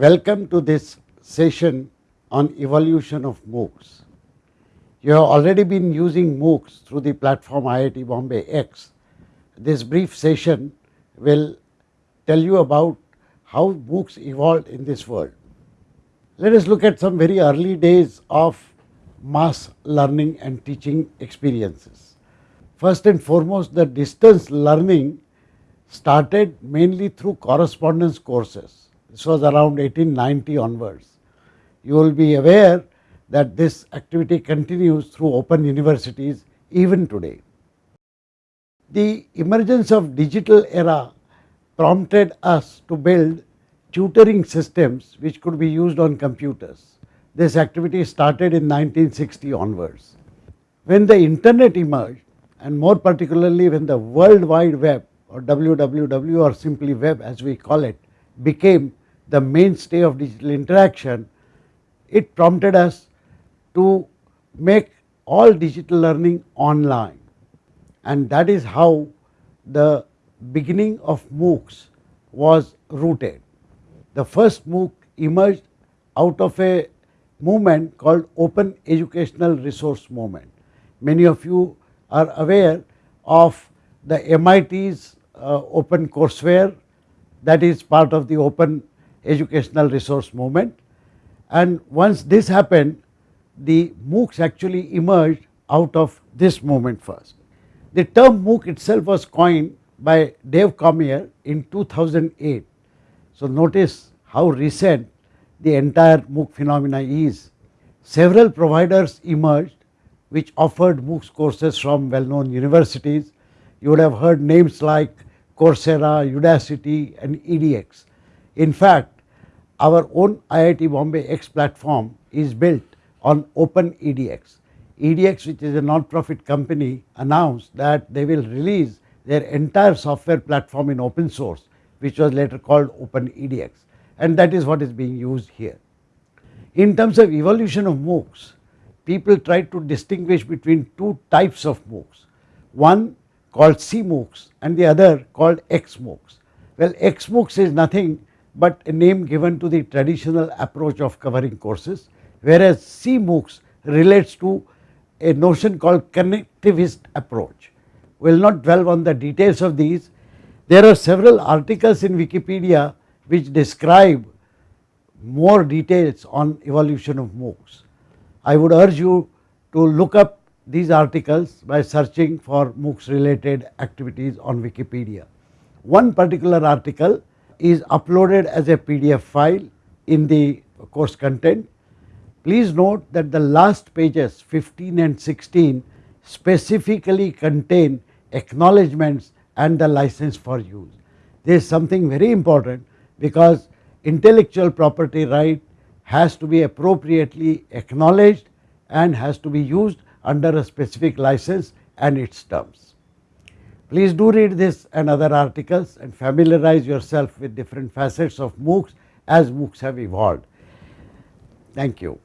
Welcome to this session on evolution of MOOCs. You have already been using MOOCs through the platform IIT Bombay X. This brief session will tell you about how MOOCs evolved in this world. Let us look at some very early days of mass learning and teaching experiences. First and foremost the distance learning started mainly through correspondence courses. This was around 1890 onwards. You will be aware that this activity continues through open universities even today. The emergence of digital era prompted us to build tutoring systems which could be used on computers. This activity started in 1960 onwards. When the internet emerged and more particularly when the world wide web or WWW or simply web as we call it became the mainstay of digital interaction, it prompted us to make all digital learning online and that is how the beginning of MOOCs was rooted. The first MOOC emerged out of a movement called Open Educational Resource Movement. Many of you are aware of the MIT's uh, Open Courseware that is part of the Open Educational Resource Movement and once this happened the MOOCs actually emerged out of this movement first. The term MOOC itself was coined by Dave Cormier in 2008. So, notice how recent the entire MOOC phenomena is. Several providers emerged which offered MOOCs courses from well known universities. You would have heard names like Coursera, Udacity and EDX. In fact, our own IIT Bombay X platform is built on Open EDX. EDX which is a non-profit company announced that they will release their entire software platform in open source which was later called Open EDX and that is what is being used here. In terms of evolution of MOOCs, people try to distinguish between two types of MOOCs, one called CMOOCs and the other called XMOOCs. Well, XMOOCs is nothing but a name given to the traditional approach of covering courses, whereas CMOOCs relates to a notion called connectivist approach. We will not dwell on the details of these. There are several articles in Wikipedia which describe more details on evolution of MOOCs. I would urge you to look up these articles by searching for MOOCs related activities on Wikipedia. One particular article is uploaded as a PDF file in the course content. Please note that the last pages 15 and 16 specifically contain acknowledgements and the license for use. There is something very important because intellectual property right has to be appropriately acknowledged and has to be used under a specific license and its terms. Please do read this and other articles and familiarize yourself with different facets of MOOCs as MOOCs have evolved. Thank you.